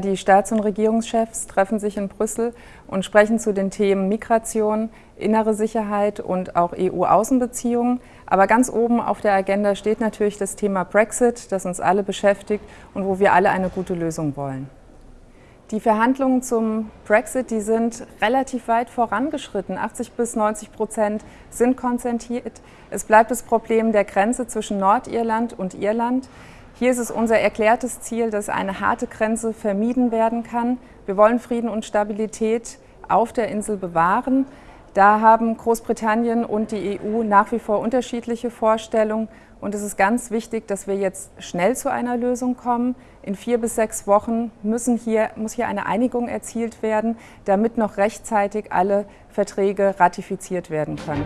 Die Staats- und Regierungschefs treffen sich in Brüssel und sprechen zu den Themen Migration, innere Sicherheit und auch EU-Außenbeziehungen. Aber ganz oben auf der Agenda steht natürlich das Thema Brexit, das uns alle beschäftigt und wo wir alle eine gute Lösung wollen. Die Verhandlungen zum Brexit, die sind relativ weit vorangeschritten. 80 bis 90 Prozent sind konzentriert. Es bleibt das Problem der Grenze zwischen Nordirland und Irland. Hier ist es unser erklärtes Ziel, dass eine harte Grenze vermieden werden kann. Wir wollen Frieden und Stabilität auf der Insel bewahren. Da haben Großbritannien und die EU nach wie vor unterschiedliche Vorstellungen. Und es ist ganz wichtig, dass wir jetzt schnell zu einer Lösung kommen. In vier bis sechs Wochen müssen hier, muss hier eine Einigung erzielt werden, damit noch rechtzeitig alle Verträge ratifiziert werden können.